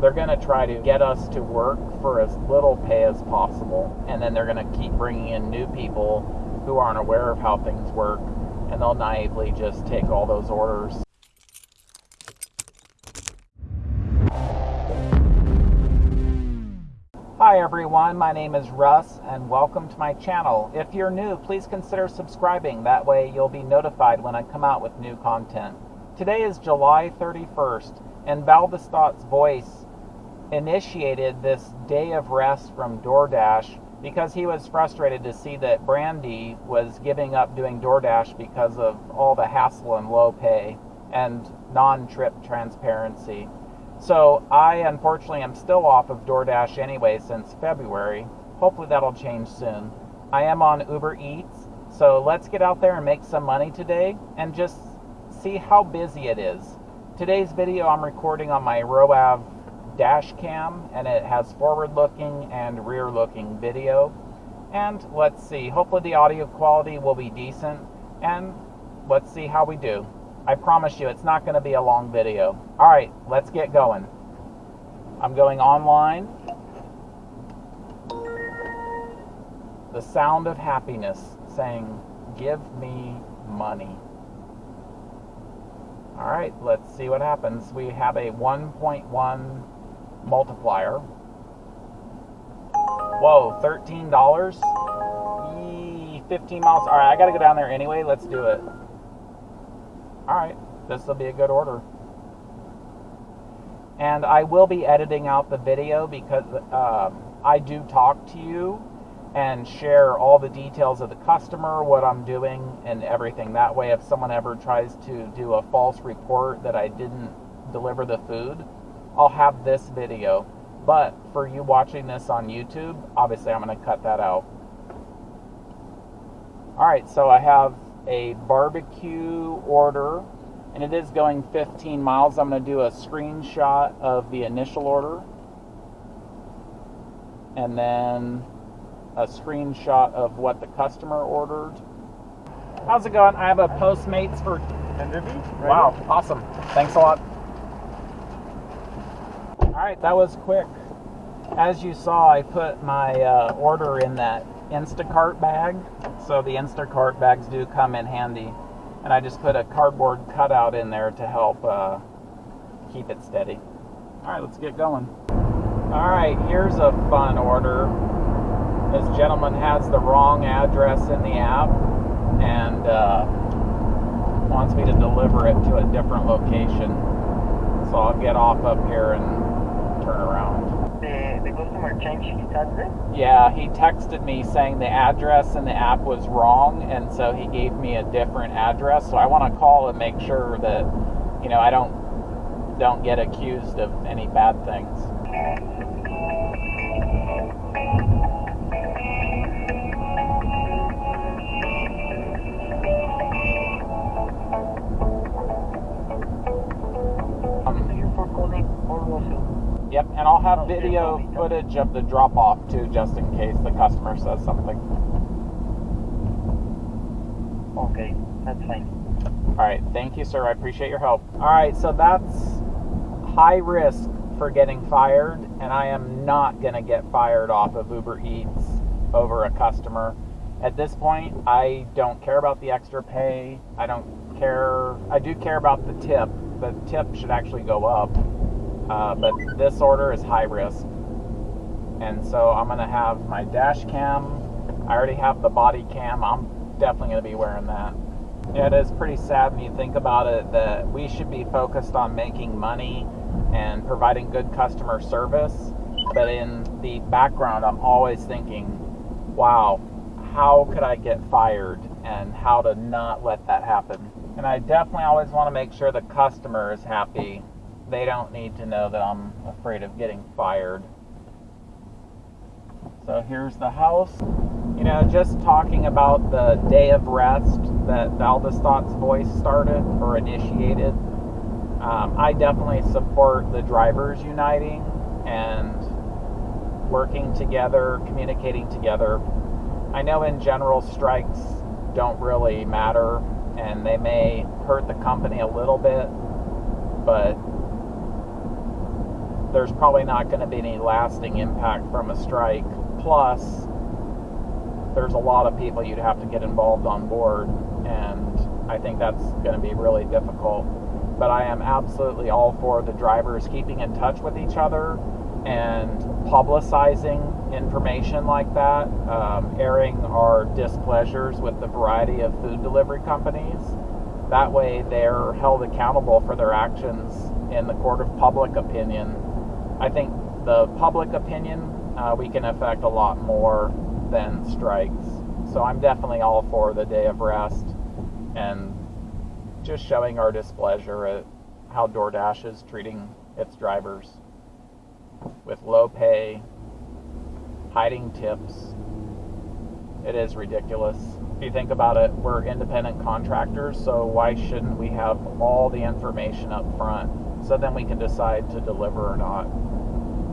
they're going to try to get us to work for as little pay as possible. And then they're going to keep bringing in new people who aren't aware of how things work. And they'll naively just take all those orders. Hi everyone, my name is Russ and welcome to my channel. If you're new, please consider subscribing. That way you'll be notified when I come out with new content. Today is July 31st and Valdestat's voice initiated this day of rest from DoorDash because he was frustrated to see that Brandy was giving up doing DoorDash because of all the hassle and low pay and non trip transparency. So I unfortunately am still off of DoorDash anyway since February. Hopefully that'll change soon. I am on Uber Eats, so let's get out there and make some money today and just see how busy it is. Today's video I'm recording on my ROAV dash cam and it has forward looking and rear looking video. And let's see, hopefully the audio quality will be decent and let's see how we do. I promise you it's not going to be a long video. All right, let's get going. I'm going online. The sound of happiness saying, Give me money. All right, let's see what happens. We have a 1.1 multiplier. Whoa, $13? 15 miles. All right, I got to go down there anyway. Let's do it. All right, this will be a good order. And I will be editing out the video because um, I do talk to you and share all the details of the customer, what I'm doing, and everything. That way, if someone ever tries to do a false report that I didn't deliver the food, I'll have this video. But for you watching this on YouTube, obviously I'm going to cut that out. Alright, so I have a barbecue order and it is going 15 miles. I'm going to do a screenshot of the initial order and then a screenshot of what the customer ordered. How's it going? I have a Postmates for. Right wow, awesome. Thanks a lot. All right, that was quick. As you saw, I put my uh, order in that Instacart bag. So the Instacart bags do come in handy. And I just put a cardboard cutout in there to help uh, keep it steady. All right, let's get going. All right, here's a fun order. This gentleman has the wrong address in the app and uh, wants me to deliver it to a different location. So I'll get off up here and around. The, the customer changed his address? Yeah, he texted me saying the address in the app was wrong, and so he gave me a different address. So I want to call and make sure that, you know, I don't don't get accused of any bad things. Yep, and I'll have oh, video footage of the drop off too, just in case the customer says something. Okay, that's fine. All right, thank you, sir. I appreciate your help. All right, so that's high risk for getting fired, and I am not going to get fired off of Uber Eats over a customer. At this point, I don't care about the extra pay. I don't care. I do care about the tip. The tip should actually go up uh, but this order is high risk. And so I'm to have my dash cam. I already have the body cam. I'm definitely to be wearing that. It is pretty sad when you think about it that we should be focused on making money and providing good customer service. But in the background, I'm always thinking, wow, how could I get fired and how to not let that happen? And I definitely always want to make sure the customer is happy they don't need to know that I'm afraid of getting fired. So here's the house. You know, just talking about the day of rest that Valdestat's voice started or initiated, um, I definitely support the drivers uniting and working together, communicating together. I know in general strikes don't really matter and they may hurt the company a little bit, but there's probably not going to be any lasting impact from a strike. Plus, there's a lot of people you'd have to get involved on board, and I think that's going to be really difficult. But I am absolutely all for the drivers keeping in touch with each other and publicizing information like that, um, airing our displeasures with the variety of food delivery companies. That way, they're held accountable for their actions in the court of public opinion. I think the public opinion uh, we can affect a lot more than strikes. So I'm definitely all for the day of rest and just showing our displeasure at how DoorDash is treating its drivers with low pay, hiding tips. It is ridiculous. If you think about it, we're independent contractors, so why shouldn't we have all the information up front so then we can decide to deliver or not?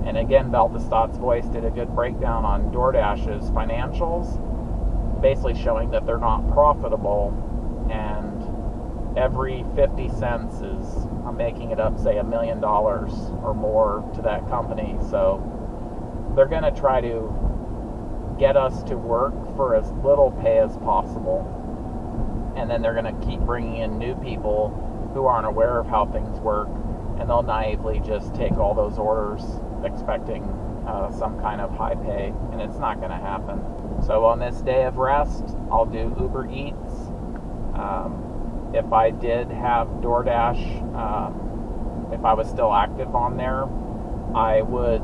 And again, Baltastot's Voice did a good breakdown on DoorDash's financials, basically showing that they're not profitable and every 50 cents is making it up, say, a million dollars or more to that company. So they're going to try to get us to work for as little pay as possible. And then they're going to keep bringing in new people who aren't aware of how things work. And they'll naively just take all those orders expecting uh, some kind of high pay. And it's not going to happen. So on this day of rest, I'll do Uber Eats. Um, if I did have DoorDash, um, if I was still active on there, I would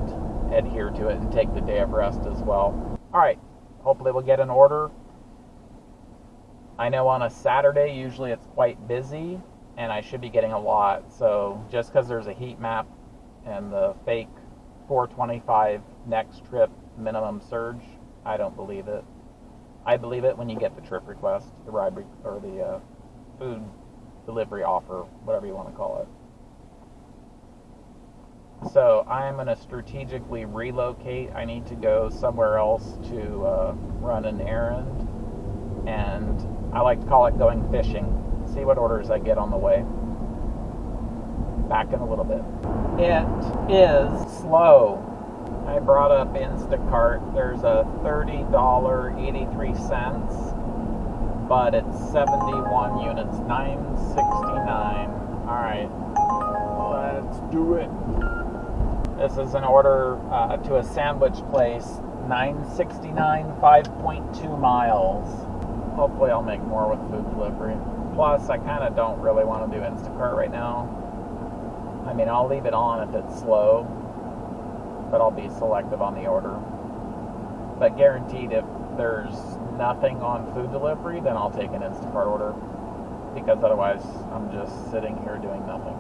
adhere to it and take the day of rest as well. All right, hopefully we'll get an order. I know on a Saturday, usually it's quite busy, and I should be getting a lot. So just because there's a heat map and the fake 425 next trip minimum surge, I don't believe it. I believe it when you get the trip request, the ride re- or the uh, food delivery offer, whatever you want to call it. So I'm going to strategically relocate. I need to go somewhere else to uh, run an errand, and I like to call it going fishing. See what orders I get on the way. Back in a little bit. It is slow. I brought up Instacart. There's a $30.83 but it's 71 units, 969. Alright, let's do it. This is an order uh, to a sandwich place, 969, 5.2 miles. Hopefully, I'll make more with food delivery. Plus, I kind of don't really want to do Instacart right now. I mean, I'll leave it on if it's slow, but I'll be selective on the order. But guaranteed, if there's nothing on food delivery, then I'll take an Instacart order because otherwise I'm just sitting here doing nothing.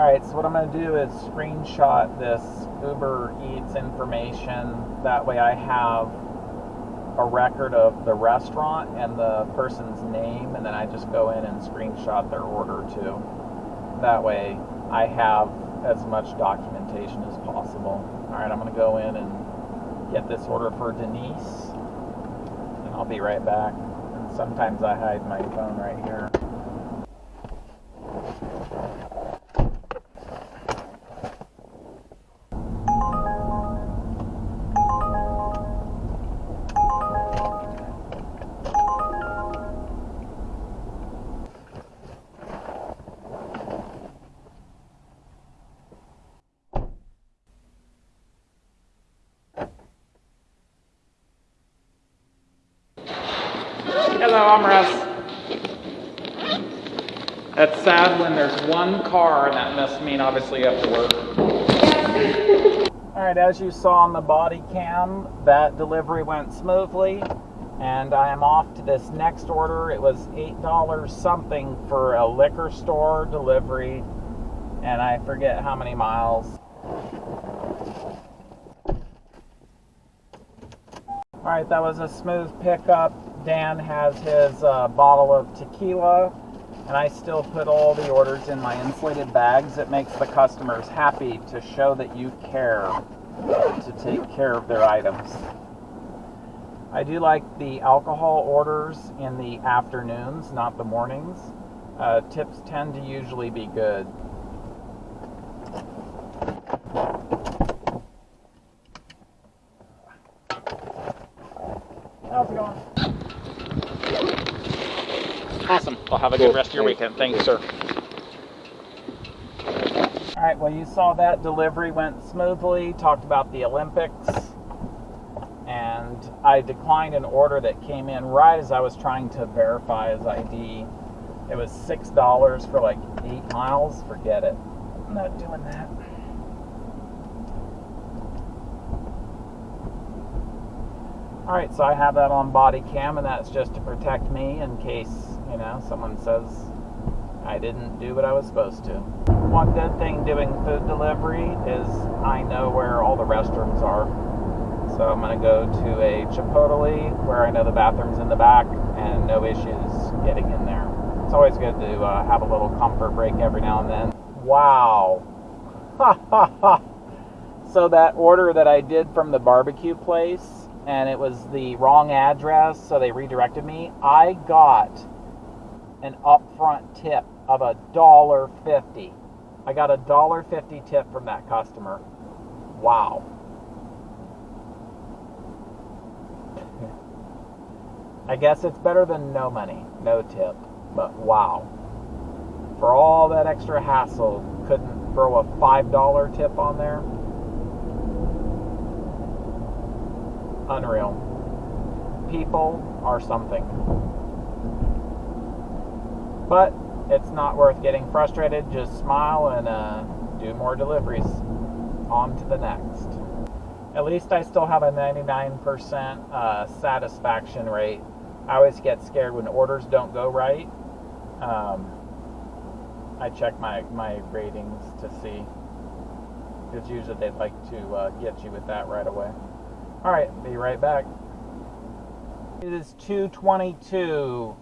Alright, so what I'm going to do is screenshot this Uber Eats information. That way I have a record of the restaurant and the person's name, and then I just go in and screenshot their order too. That way I have as much documentation as possible. All right, I'm going to go in and get this order for Denise, and I'll be right back. And sometimes I hide my phone right here. One car, and that must mean obviously you have to work. All right, as you saw on the body cam, that delivery went smoothly, and I am off to this next order. It was $8 something for a liquor store delivery, and I forget how many miles. All right, that was a smooth pickup. Dan has his uh, bottle of tequila, and I still put all the orders in my insulated bags. It makes the customers happy to show that you care to take care of their items. I do like the alcohol orders in the afternoons, not the mornings. Uh, tips tend to usually be good. How's it going? Awesome. Well, have a good rest of your weekend. Thanks, sir. All right, well, you saw that delivery went smoothly. Talked about the Olympics. And I declined an order that came in right as I was trying to verify his ID. It was $6 for like eight miles. Forget it. I'm not doing that. All right, so I have that on body cam, and that's just to protect me in case, you know, someone says I didn't do what I was supposed to. One good thing doing food delivery is I know where all the restrooms are. So I'm going to go to a Chipotle where I know the bathroom's in the back and no issues getting in there. It's always good to uh, have a little comfort break every now and then. Wow. Ha ha ha. So that order that I did from the barbecue place and it was the wrong address, so they redirected me. I got an upfront tip of a dollar fifty. I got a dollar fifty tip from that customer. Wow. I guess it's better than no money, no tip. But wow. For all that extra hassle, couldn't throw a $5 tip on there? Unreal. People are something. But it's not worth getting frustrated. Just smile and uh, do more deliveries. On to the next. At least I still have a 99% uh, satisfaction rate. I always get scared when orders don't go right. Um, I check my, my ratings to see. Because usually they'd like to uh, get you with that right away. All right, be right back. It is 222,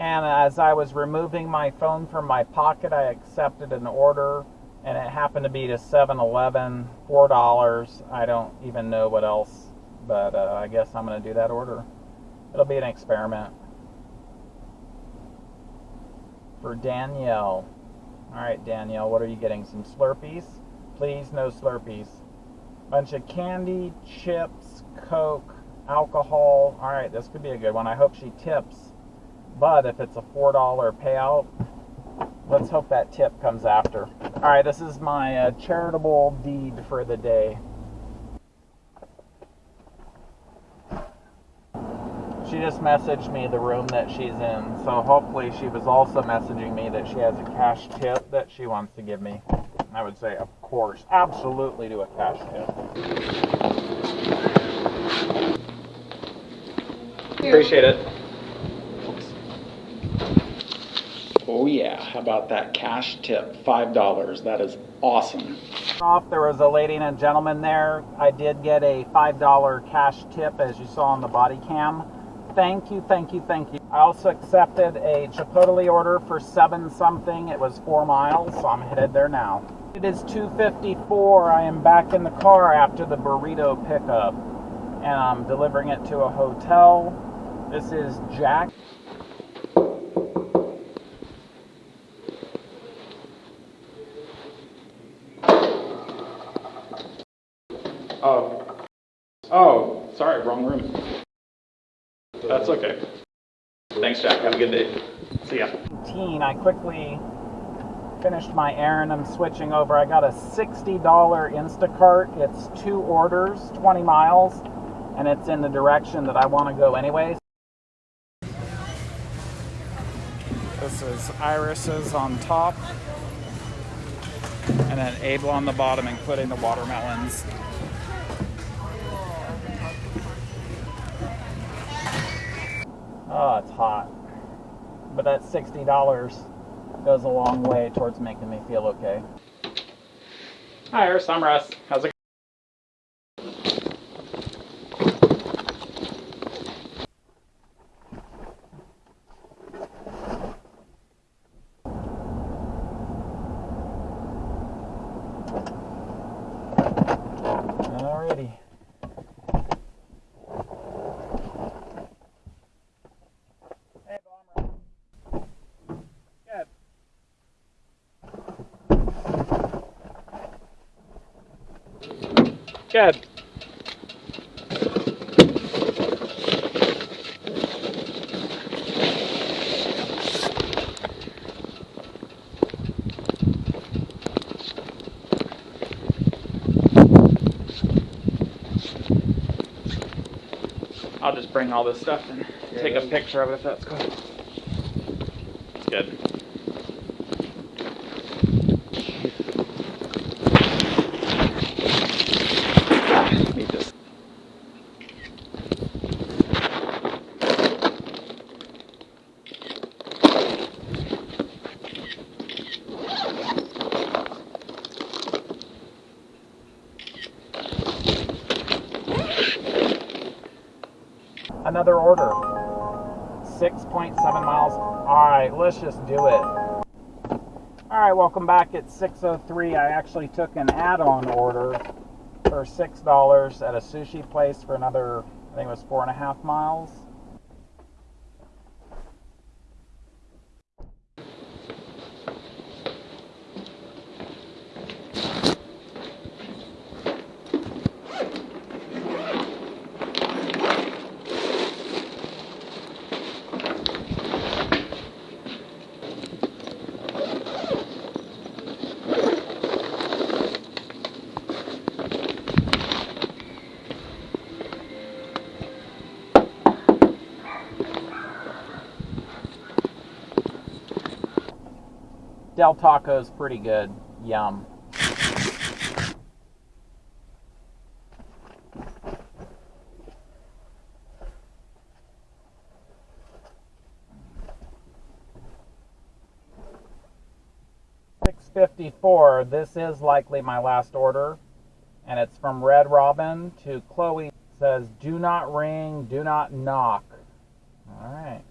and as I was removing my phone from my pocket, I accepted an order, and it happened to be to 7-Eleven, $4. I don't even know what else, but uh, I guess I'm going to do that order. It'll be an experiment. For Danielle. All right, Danielle, what are you getting? Some Slurpees? Please, no Slurpees. Bunch of candy, chips, Coke, alcohol. All right, this could be a good one. I hope she tips. But if it's a $4 payout, let's hope that tip comes after. All right, this is my uh, charitable deed for the day. She just messaged me the room that she's in, so hopefully she was also messaging me that she has a cash tip that she wants to give me. I would say, of course, absolutely do a cash tip. Appreciate it. Oh yeah, how about that cash tip? $5. That is awesome. Off, there was a lady and a gentleman there. I did get a $5 cash tip as you saw on the body cam. Thank you, thank you, thank you. I also accepted a Chipotle order for seven something. It was four miles, so I'm headed there now. It is 2.54. I am back in the car after the burrito pickup, and I'm delivering it to a hotel. This is Jack. Oh. Oh, sorry, wrong room. That's okay. Thanks, Jack. Have a good day. See ya. I quickly finished my errand. I'm switching over. I got a $60 Instacart. It's two orders, 20 miles, and it's in the direction that I want to go anyways. This is Iris's on top, and then Abel on the bottom, including the watermelons. Oh, it's hot. But that's $60 goes a long way towards making me feel okay. Hi, Iris. I'm Russ. How's it Alrighty. Shed. I'll just bring all this stuff and take a picture of it if that's cool. It's good. Another order. 6.7 miles. Alright, let's just do it. Alright, welcome back. It's 6.03. I actually took an add-on order for $6 at a sushi place for another, I think it was four and a half miles. Del Taco's pretty good. Yum. Six fifty four. This is likely my last order, and it's from Red Robin to Chloe. It says, "Do not ring, do not knock." All right.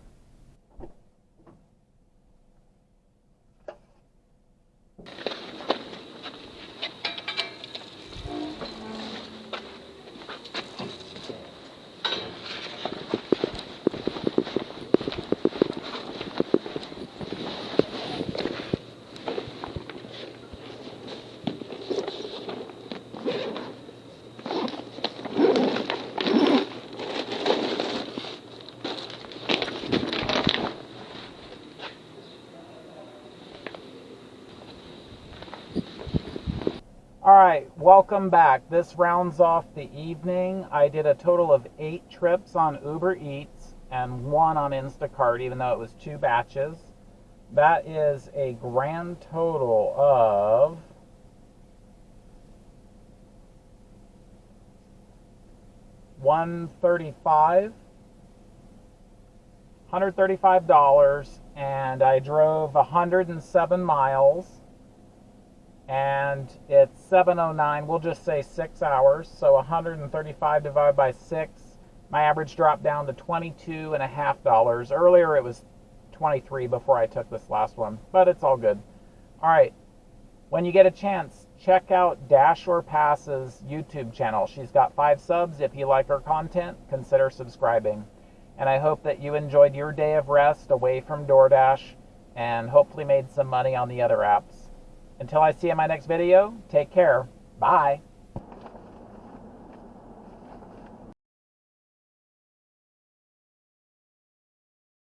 All right, welcome back. This rounds off the evening. I did a total of eight trips on Uber Eats and one on Instacart, even though it was two batches. That is a grand total of one thirty-five, hundred thirty-five dollars, and I drove hundred and seven miles and it's 709 we'll just say six hours so 135 divided by six. My average dropped down to 22 and a half dollars. Earlier it was 23 before i took this last one but it's all good. All right when you get a chance check out dash or pass's youtube channel. She's got five subs. If you like her content consider subscribing. And i hope that you enjoyed your day of rest away from doordash and hopefully made some money on the other apps until I see you in my next video, take care. Bye.